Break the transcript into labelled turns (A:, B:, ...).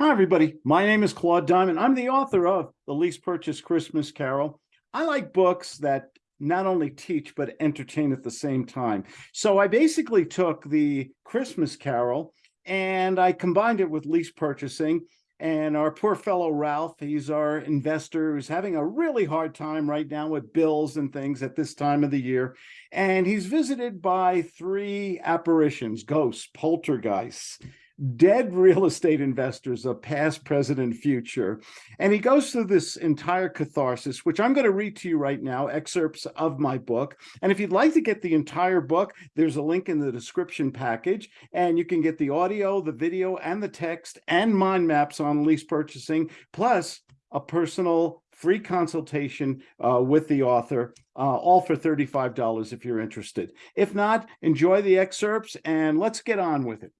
A: Hi, everybody. My name is Claude Diamond. I'm the author of The Lease Purchase Christmas Carol. I like books that not only teach, but entertain at the same time. So I basically took the Christmas Carol and I combined it with lease purchasing. And our poor fellow Ralph, he's our investor who's having a really hard time right now with bills and things at this time of the year. And he's visited by three apparitions, ghosts, poltergeists, dead real estate investors of past, present, and future. And he goes through this entire catharsis, which I'm going to read to you right now, excerpts of my book. And if you'd like to get the entire book, there's a link in the description package, and you can get the audio, the video, and the text, and mind maps on lease purchasing, plus a personal free consultation uh, with the author, uh, all for $35 if you're interested. If not, enjoy the excerpts and let's get on with it.